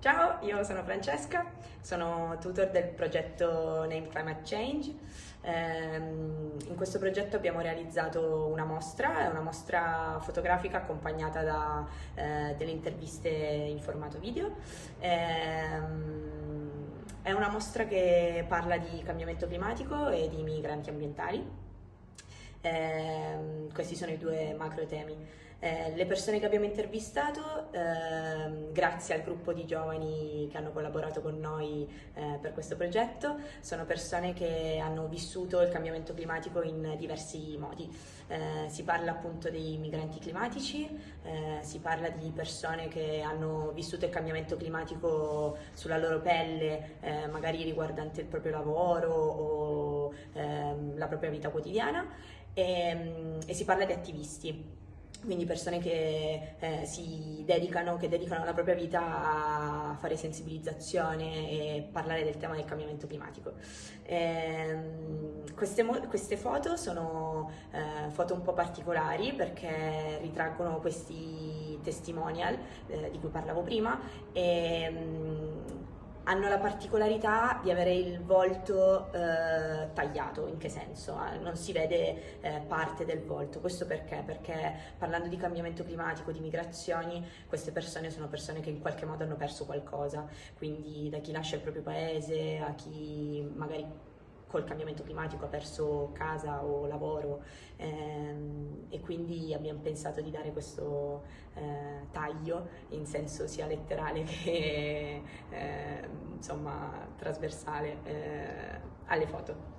Ciao, io sono Francesca, sono tutor del progetto Name Climate Change. Ehm, in questo progetto abbiamo realizzato una mostra, è una mostra fotografica accompagnata da eh, delle interviste in formato video. Ehm, è una mostra che parla di cambiamento climatico e di migranti ambientali. Ehm, questi sono i due macro temi. Eh, le persone che abbiamo intervistato, eh, grazie al gruppo di giovani che hanno collaborato con noi eh, per questo progetto, sono persone che hanno vissuto il cambiamento climatico in diversi modi. Eh, si parla appunto dei migranti climatici, eh, si parla di persone che hanno vissuto il cambiamento climatico sulla loro pelle, eh, magari riguardante il proprio lavoro o ehm, la propria vita quotidiana e, e si parla di attivisti quindi persone che eh, si dedicano, che dedicano la propria vita a fare sensibilizzazione e parlare del tema del cambiamento climatico. Eh, queste, queste, foto sono eh, foto un po' particolari perché ritraggono questi testimonial eh, di cui parlavo prima e mm, hanno la particolarità di avere il volto eh, tagliato, in che senso? Eh, non si vede eh, parte del volto, questo perché? Perché parlando di cambiamento climatico, di migrazioni, queste persone sono persone che in qualche modo hanno perso qualcosa, quindi da chi lascia il proprio paese a chi magari col cambiamento climatico ha perso casa o lavoro ehm, e quindi abbiamo pensato di dare questo eh, taglio in senso sia letterale che eh, insomma trasversale eh, alle foto.